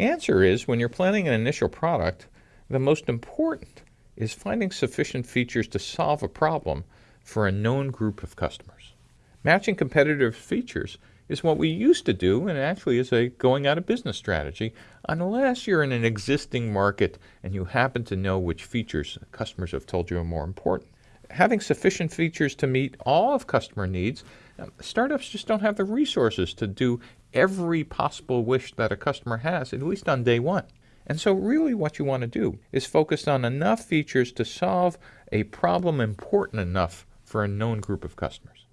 answer is when you're planning an initial product, the most important is finding sufficient features to solve a problem for a known group of customers. Matching competitive features is what we used to do and actually is a going out of business strategy unless you're in an existing market and you happen to know which features customers have told you are more important. Having sufficient features to meet all of customer needs, um, startups just don't have the resources to do every possible wish that a customer has, at least on day one. And so really what you want to do is focus on enough features to solve a problem important enough for a known group of customers.